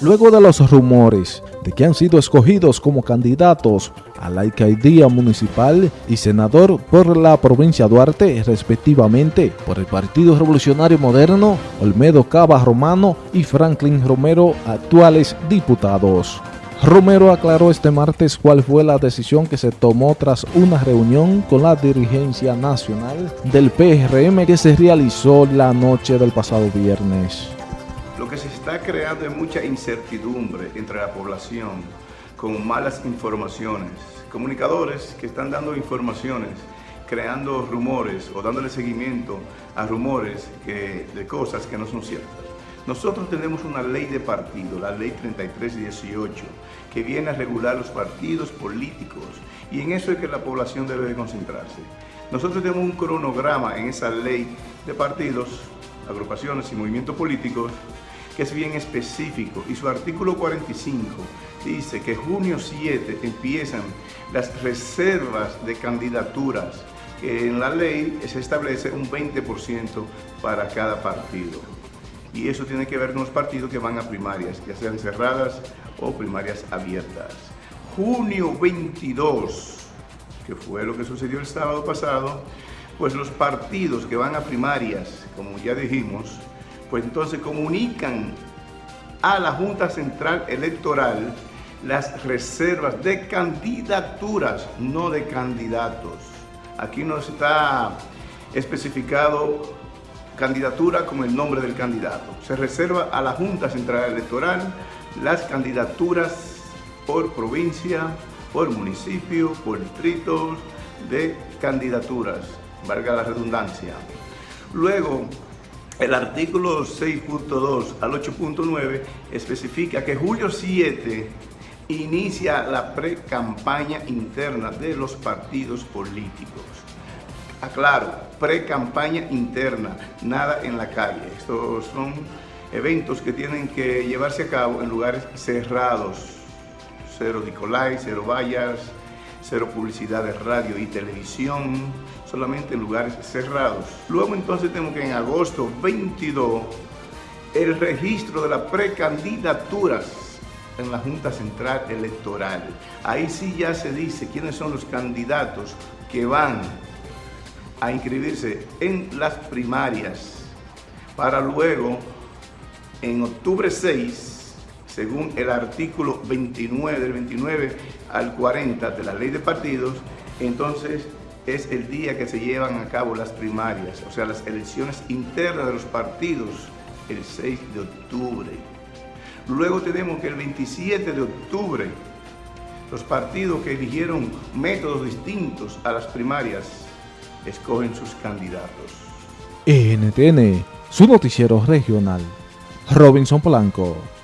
luego de los rumores de que han sido escogidos como candidatos a la alcaldía municipal y senador por la provincia Duarte, respectivamente, por el Partido Revolucionario Moderno, Olmedo Cava Romano y Franklin Romero, actuales diputados. Romero aclaró este martes cuál fue la decisión que se tomó tras una reunión con la dirigencia nacional del PRM que se realizó la noche del pasado viernes. Que está creando mucha incertidumbre entre la población con malas informaciones. Comunicadores que están dando informaciones, creando rumores o dándole seguimiento a rumores de cosas que no son ciertas. Nosotros tenemos una ley de partido, la ley 3318, que viene a regular los partidos políticos y en eso es que la población debe de concentrarse. Nosotros tenemos un cronograma en esa ley de partidos, agrupaciones y movimientos políticos que es bien específico y su artículo 45 dice que junio 7 empiezan las reservas de candidaturas que en la ley se establece un 20% para cada partido y eso tiene que ver con los partidos que van a primarias, ya sean cerradas o primarias abiertas. Junio 22, que fue lo que sucedió el sábado pasado, pues los partidos que van a primarias, como ya dijimos, pues entonces comunican a la Junta Central Electoral las reservas de candidaturas, no de candidatos. Aquí no está especificado candidatura con el nombre del candidato. Se reserva a la Junta Central Electoral las candidaturas por provincia, por municipio, por distritos de candidaturas, valga la redundancia. Luego, el artículo 6.2 al 8.9 especifica que julio 7 inicia la pre-campaña interna de los partidos políticos aclaro, pre-campaña interna, nada en la calle. Estos son eventos que tienen que llevarse a cabo en lugares cerrados. Cero Nicolai, cero vallas, cero publicidad de radio y televisión, solamente en lugares cerrados. Luego entonces tenemos que en agosto 22 el registro de las precandidaturas en la Junta Central Electoral. Ahí sí ya se dice quiénes son los candidatos que van a inscribirse en las primarias para luego en octubre 6, según el artículo 29 del 29 al 40 de la ley de partidos, entonces es el día que se llevan a cabo las primarias, o sea, las elecciones internas de los partidos, el 6 de octubre. Luego tenemos que el 27 de octubre, los partidos que eligieron métodos distintos a las primarias escogen sus candidatos. NTN, su noticiero regional. Robinson Polanco.